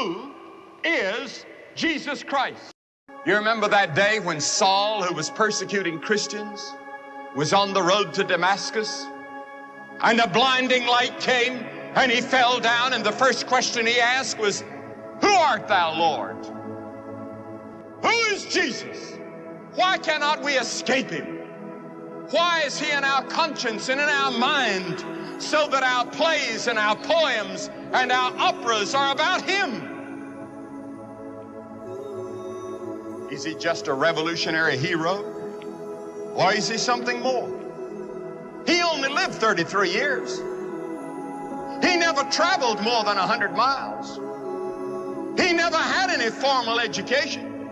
Who is Jesus Christ? You remember that day when Saul, who was persecuting Christians, was on the road to Damascus? And a blinding light came and he fell down, and the first question he asked was, Who art thou, Lord? Who is Jesus? Why cannot we escape him? Why is he in our conscience and in our mind so that our plays and our poems and our operas are about him? Is he just a revolutionary hero? Or is he something more? He only lived 33 years. He never traveled more than 100 miles. He never had any formal education.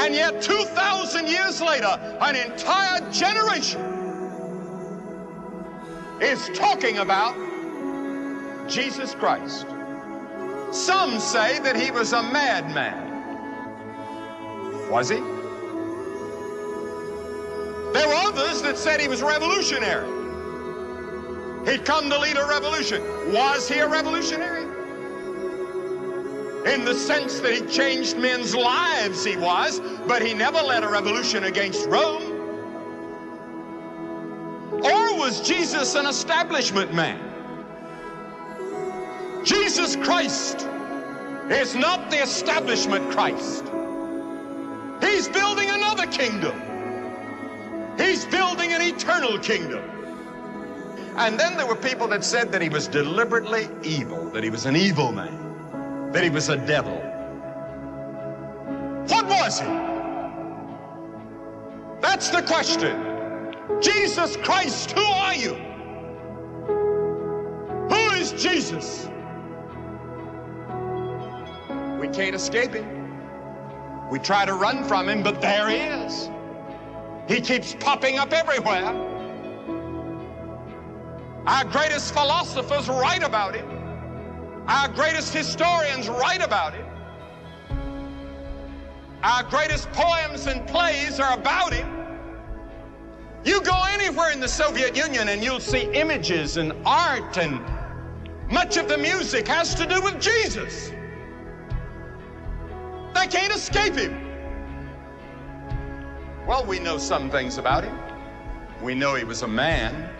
And yet 2,000 years later, an entire generation is talking about Jesus Christ. Some say that he was a madman. Was he? There were others that said he was revolutionary. He'd come to lead a revolution. Was he a revolutionary? In the sense that he changed men's lives, he was, but he never led a revolution against Rome. Or was Jesus an establishment man? Jesus Christ is not the establishment Christ. He's building another kingdom. He's building an eternal kingdom. And then there were people that said that he was deliberately evil, that he was an evil man, that he was a devil. What was he? That's the question. Jesus Christ, who are you? Who is Jesus? We can't escape him. We try to run from him, but there he is. He keeps popping up everywhere. Our greatest philosophers write about him. Our greatest historians write about him. Our greatest poems and plays are about him. You go anywhere in the Soviet Union and you'll see images and art and much of the music has to do with Jesus. They can't escape him. Well, we know some things about him. We know he was a man.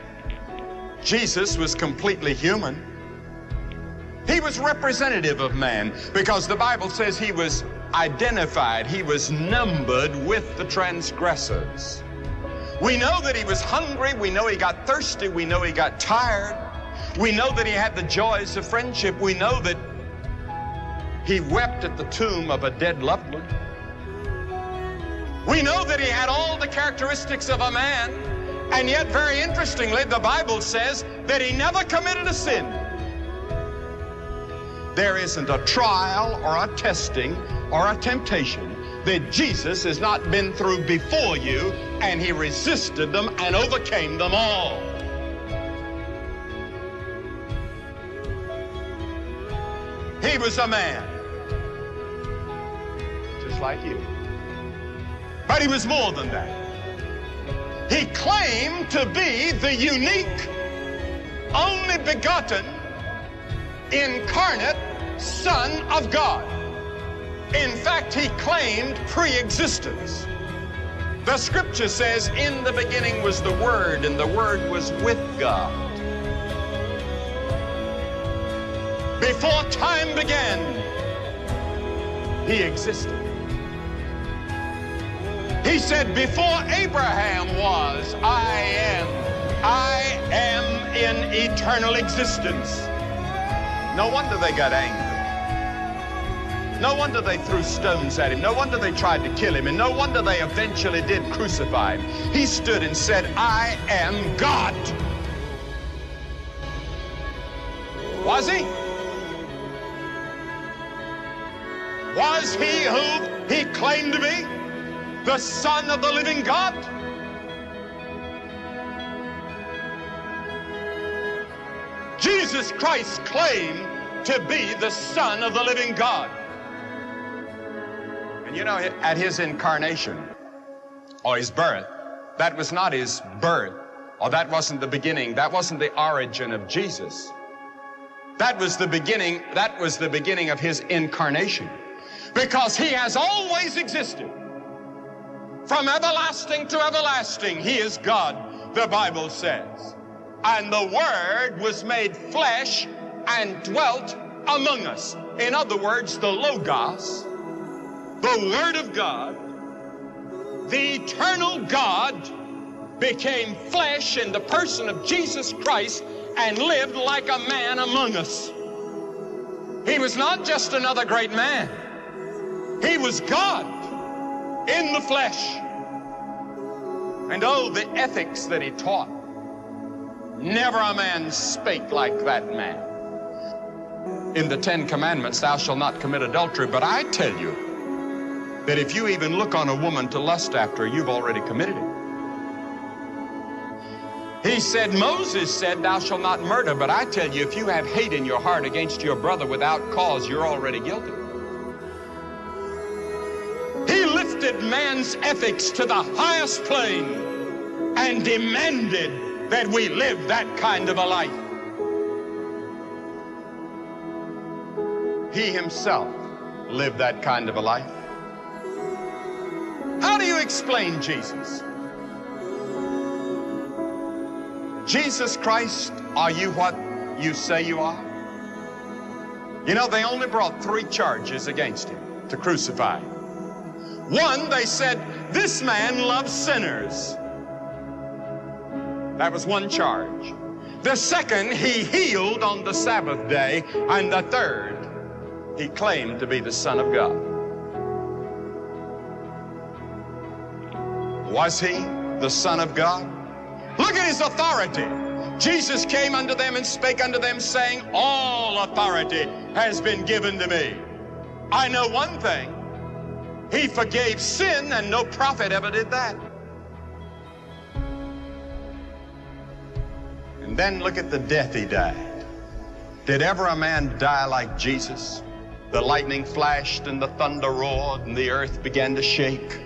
Jesus was completely human. He was representative of man because the Bible says he was identified, he was numbered with the transgressors. We know that he was hungry, we know he got thirsty, we know he got tired, we know that he had the joys of friendship, we know that he wept at the tomb of a dead loved one. We know that he had all the characteristics of a man, and yet, very interestingly, the Bible says that he never committed a sin. There isn't a trial or a testing or a temptation that Jesus has not been through before you, and he resisted them and overcame them all. He was a man, just like you. But he was more than that. He claimed to be the unique, only begotten, incarnate Son of God. In fact, he claimed pre-existence. The scripture says, in the beginning was the Word, and the Word was with God. Before time began, he existed. He said, before Abraham was, I am. I am in eternal existence. No wonder they got angry. No wonder they threw stones at him. No wonder they tried to kill him. And no wonder they eventually did crucify him. He stood and said, I am God. Was he? Was he who he claimed to be? The Son of the living God? Jesus Christ claimed to be the Son of the living God. And you know, at his incarnation, or his birth, that was not his birth, or that wasn't the beginning, that wasn't the origin of Jesus. That was the beginning, that was the beginning of his incarnation. Because he has always existed. From everlasting to everlasting, he is God, the Bible says. And the Word was made flesh and dwelt among us. In other words, the Logos, the Word of God, the eternal God became flesh in the person of Jesus Christ and lived like a man among us. He was not just another great man. He was God in the flesh. And oh, the ethics that he taught. Never a man spake like that man. In the Ten Commandments, thou shalt not commit adultery, but I tell you that if you even look on a woman to lust after you've already committed it. He said, Moses said, Thou shalt not murder, but I tell you, if you have hate in your heart against your brother without cause, you're already guilty. Lifted man's ethics to the highest plane and demanded that we live that kind of a life. He himself lived that kind of a life. How do you explain Jesus? Jesus Christ, are you what you say you are? You know, they only brought three charges against him to crucify him. One, they said, this man loves sinners. That was one charge. The second, he healed on the Sabbath day. And the third, he claimed to be the Son of God. Was he the Son of God? Look at his authority. Jesus came unto them and spake unto them, saying, All authority has been given to me. I know one thing. He forgave sin, and no prophet ever did that. And then look at the death he died. Did ever a man die like Jesus? The lightning flashed and the thunder roared and the earth began to shake.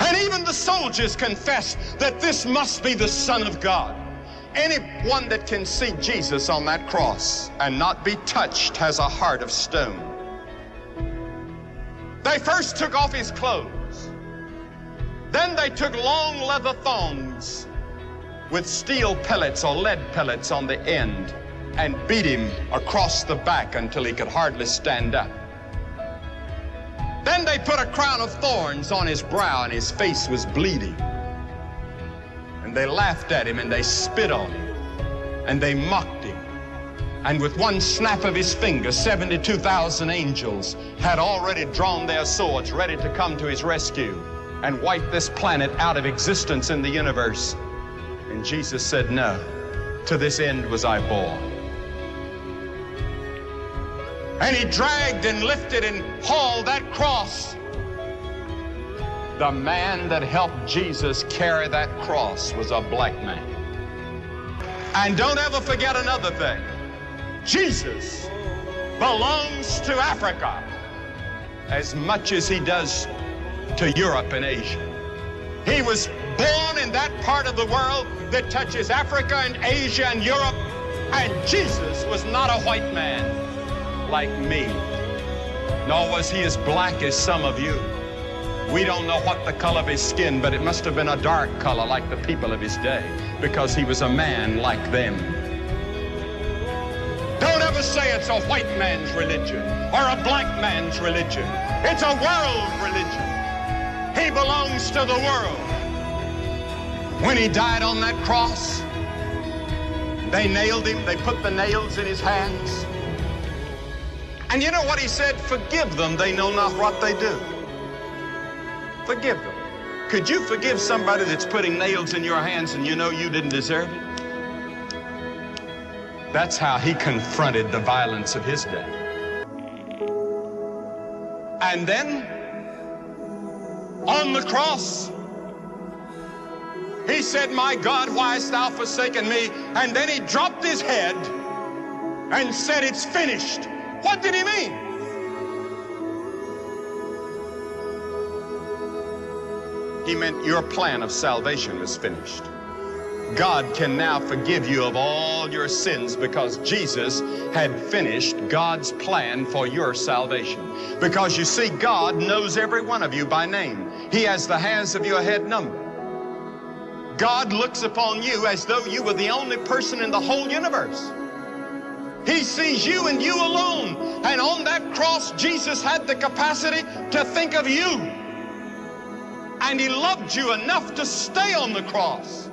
And even the soldiers confessed that this must be the Son of God. Anyone that can see Jesus on that cross and not be touched has a heart of stone. They first took off his clothes. Then they took long leather thongs with steel pellets or lead pellets on the end and beat him across the back until he could hardly stand up. Then they put a crown of thorns on his brow and his face was bleeding. And they laughed at him and they spit on him and they mocked. And with one snap of his finger, 72,000 angels had already drawn their swords ready to come to his rescue and wipe this planet out of existence in the universe. And Jesus said, No, to this end was I born. And he dragged and lifted and hauled that cross. The man that helped Jesus carry that cross was a black man. And don't ever forget another thing. Jesus belongs to Africa as much as he does to Europe and Asia. He was born in that part of the world that touches Africa and Asia and Europe, and Jesus was not a white man like me, nor was he as black as some of you. We don't know what the color of his skin, but it must have been a dark color like the people of his day, because he was a man like them. Don't say it's a white man's religion or a black man's religion. It's a world religion. He belongs to the world. When he died on that cross, they nailed him, they put the nails in his hands. And you know what he said? Forgive them, they know not what they do. Forgive them. Could you forgive somebody that's putting nails in your hands and you know you didn't deserve it? That's how he confronted the violence of his day. And then, on the cross, he said, My God, why hast thou forsaken me? And then he dropped his head and said, It's finished. What did he mean? He meant your plan of salvation was finished. God can now forgive you of all your sins because Jesus had finished God's plan for your salvation. Because you see, God knows every one of you by name. He has the hairs of your head numbered. God looks upon you as though you were the only person in the whole universe. He sees you and you alone. And on that cross, Jesus had the capacity to think of you. And he loved you enough to stay on the cross.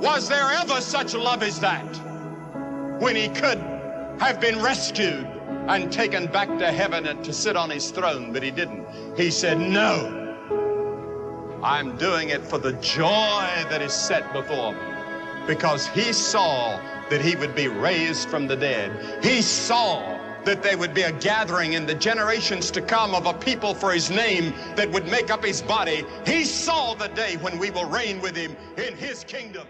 Was there ever such love as that? When he could have been rescued and taken back to heaven and to sit on his throne, but he didn't. He said, No. I'm doing it for the joy that is set before me. Because he saw that he would be raised from the dead. He saw that there would be a gathering in the generations to come of a people for his name that would make up his body. He saw the day when we will reign with him in his kingdom.